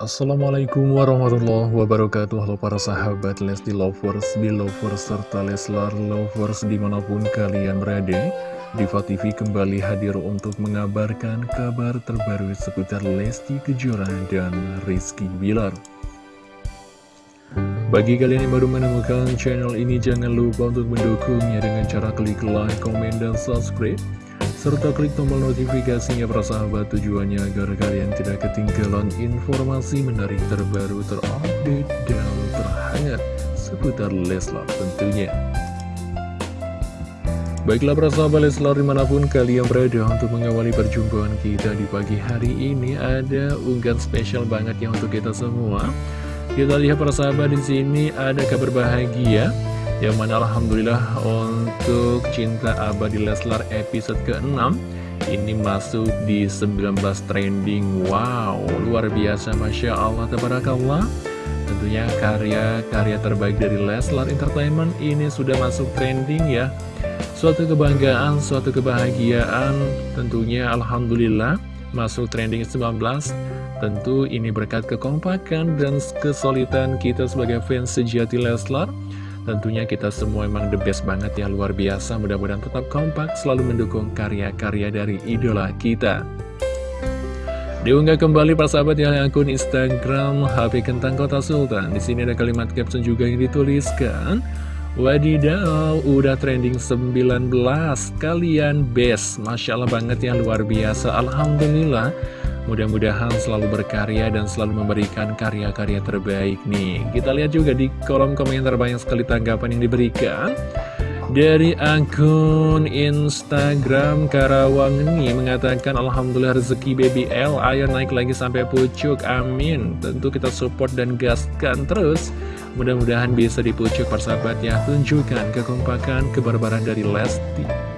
Assalamualaikum warahmatullahi wabarakatuh. Halo para sahabat Lesti Lovers, Belovers, serta Leslar Lovers di mana pun kalian berada. Diva TV kembali hadir untuk mengabarkan kabar terbaru seputar Lesti Kejora dan Rizky Bilar. Bagi kalian yang baru menemukan channel ini jangan lupa untuk mendukungnya dengan cara klik like, komen, dan subscribe serta klik tombol notifikasinya persahabat tujuannya agar kalian tidak ketinggalan informasi menarik terbaru terupdate dan terhangat seputar Leslar tentunya. Baiklah persahabat Leslar di mana pun kalian berada untuk mengawali perjumpaan kita di pagi hari ini ada unggahan spesial banget ya untuk kita semua. Kita lihat persahabat di sini ada kabar bahagia yang mana Alhamdulillah untuk Cinta Abadi Leslar episode ke-6 Ini masuk di 19 trending. Wow, luar biasa Masya Allah, Tabarakallah. Tentunya karya-karya terbaik dari Leslar Entertainment ini sudah masuk trending ya. Suatu kebanggaan, suatu kebahagiaan Tentunya Alhamdulillah masuk trending 19 Tentu ini berkat kekompakan dan kesulitan kita sebagai fans sejati Leslar Tentunya kita semua emang the best banget ya, luar biasa. Mudah-mudahan tetap kompak, selalu mendukung karya-karya dari idola kita. Diunggah kembali sahabat yang akun Instagram HP Kentang Kota Sultan. Di sini ada kalimat caption juga yang dituliskan. Wadidaw, udah trending 19 Kalian best Masya Allah banget ya, luar biasa Alhamdulillah Mudah-mudahan selalu berkarya dan selalu memberikan karya-karya terbaik nih. Kita lihat juga di kolom komentar banyak sekali tanggapan yang diberikan. Dari akun Instagram Karawang ini mengatakan Alhamdulillah rezeki BBL ayo naik lagi sampai pucuk amin. Tentu kita support dan gaskan terus. Mudah-mudahan bisa dipucuk persahabat ya. Tunjukkan kekompakan kebarbaran dari Lesti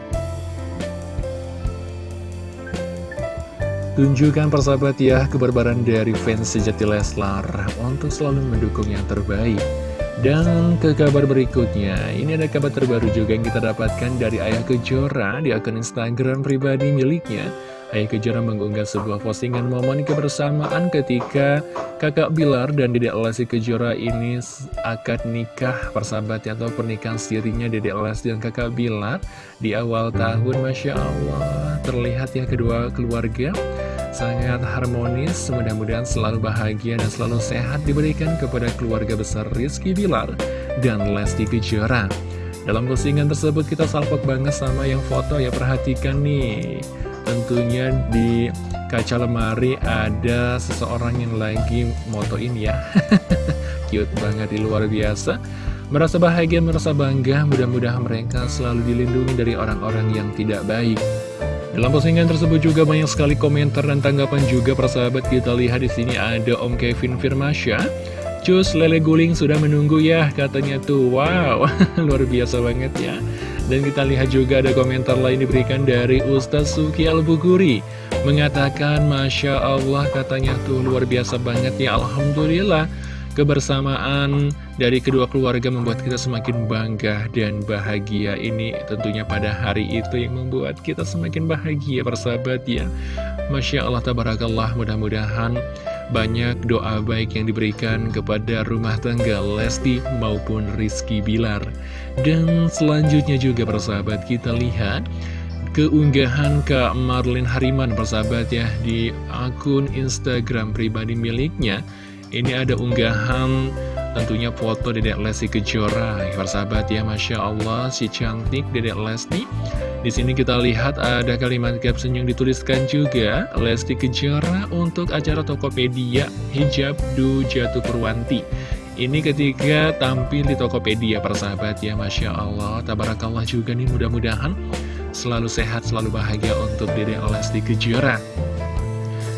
Tunjukkan persahabat ya kebarbaran dari fans sejati Leslar untuk selalu mendukung yang terbaik. Dan ke kabar berikutnya, ini ada kabar terbaru juga yang kita dapatkan dari Ayah Kejora di akun Instagram pribadi miliknya. Ayah Kejora mengunggah sebuah postingan momen kebersamaan ketika kakak Bilar dan Dedek Lesti Kejora ini akad nikah persahabat atau pernikahan sirinya Dedek Lesti dan kakak Bilar di awal tahun Masya Allah terlihat ya kedua keluarga sangat harmonis, mudah-mudahan selalu bahagia dan selalu sehat diberikan kepada keluarga besar Rizky Bilar dan Lesti Kejora. Dalam postingan tersebut kita salpok banget sama yang foto ya perhatikan nih. Tentunya di kaca lemari ada seseorang yang lagi motoin ya. Cute banget di luar biasa. Merasa bahagia, merasa bangga, mudah-mudahan mereka selalu dilindungi dari orang-orang yang tidak baik. Dalam postingan tersebut juga banyak sekali komentar dan tanggapan juga persahabat kita lihat di sini ada Om Kevin Firmasya. Cus lele guling sudah menunggu ya katanya tuh. Wow luar biasa banget ya. Dan kita lihat juga ada komentar lain diberikan dari Ustaz Suki Al-Buguri. Mengatakan Masya Allah katanya tuh. Luar biasa banget ya Alhamdulillah Kebersamaan dari kedua keluarga membuat kita semakin bangga dan bahagia. Ini tentunya pada hari itu yang membuat kita semakin bahagia persahabat ya. Masya Allah tabarakallah. Mudah-mudahan banyak doa baik yang diberikan kepada rumah tangga Lesti maupun Rizky Bilar. Dan selanjutnya juga persahabat kita lihat keunggahan Kak Marlin Hariman persahabat ya di akun Instagram pribadi miliknya ini ada unggahan tentunya foto Dedek Lesti Kejora. Persahabat ya, Masya Allah, si cantik Dedek Lesti. Di sini kita lihat ada kalimat caption yang dituliskan juga Lesti Kejora untuk acara Tokopedia Hijab Du Jatuh Purwanti. Ini ketika tampil di Tokopedia persahabat ya Masya Allah Tabarakallah juga nih mudah-mudahan Selalu sehat, selalu bahagia untuk Dedek Lesti Kejora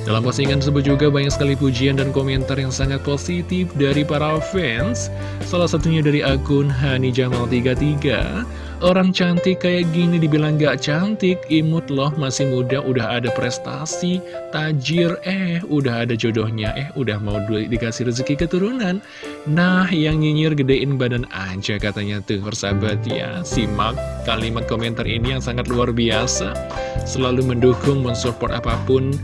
dalam postingan tersebut juga banyak sekali pujian dan komentar yang sangat positif dari para fans. Salah satunya dari akun Hani Jamal 33. Orang cantik kayak gini dibilang gak cantik, imut loh masih muda udah ada prestasi, tajir, eh udah ada jodohnya, eh udah mau dikasih rezeki keturunan. Nah yang nyinyir gedein badan aja katanya tuh persahabat ya. Simak kalimat komentar ini yang sangat luar biasa, selalu mendukung, mensupport apa pun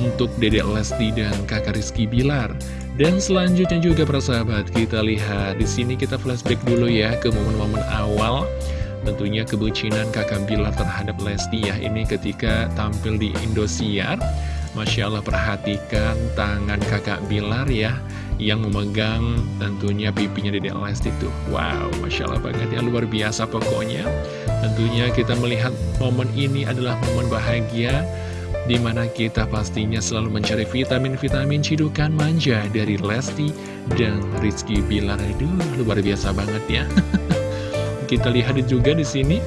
untuk Dedek Lesti dan kakak Rizky Bilar. Dan selanjutnya juga persahabat kita lihat di sini kita flashback dulu ya ke momen-momen awal. Tentunya kebucinan kakak Bilar terhadap Lesti ya ini ketika tampil di Indosiar. Masya Allah perhatikan tangan kakak Bilar ya yang memegang tentunya pipinya Dedek Lesti tuh. Wow, Masya Allah banget ya, luar biasa pokoknya. Tentunya kita melihat momen ini adalah momen bahagia Di mana kita pastinya selalu mencari vitamin-vitamin cidukan manja dari Lesti dan Rizky Bilar Aduh, luar biasa banget ya Kita lihat juga di sini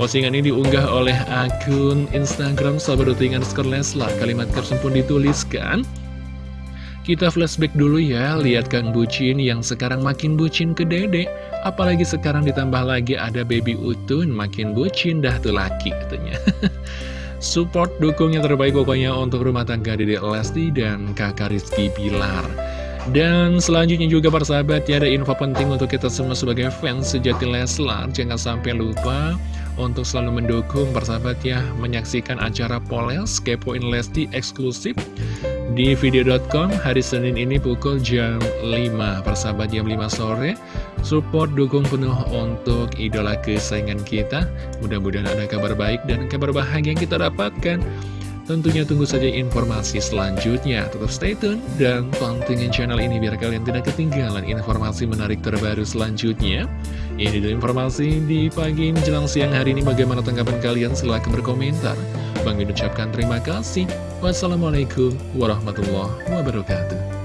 Postingan ini diunggah oleh akun Instagram sahabat rutingan skor Leslar. Kalimat caption pun dituliskan. Kita flashback dulu ya, lihat Kang Bucin yang sekarang makin bucin ke dede. Apalagi sekarang ditambah lagi ada baby Utun, makin bucin dah tuh laki katanya. Support dukung yang terbaik pokoknya untuk rumah tangga Dede Lesti dan kakak Rizky Pilar. Dan selanjutnya juga para sahabat ya ada info penting untuk kita semua sebagai fans sejati Leslar Jangan sampai lupa untuk selalu mendukung persahabat ya menyaksikan acara Poles Kepoin Lesti eksklusif di video.com hari Senin ini pukul jam 5 persahabat jam 5 sore support dukung penuh untuk idola kesayangan kita. Mudah-mudahan ada kabar baik dan kabar bahagia yang kita dapatkan Tentunya tunggu saja informasi selanjutnya. Tetap stay tune dan pantengin channel ini biar kalian tidak ketinggalan informasi menarik terbaru selanjutnya. Ini adalah informasi di pagi menjelang siang hari ini. Bagaimana tanggapan kalian? Silahkan berkomentar. Bang ucapkan terima kasih. Wassalamualaikum warahmatullahi wabarakatuh.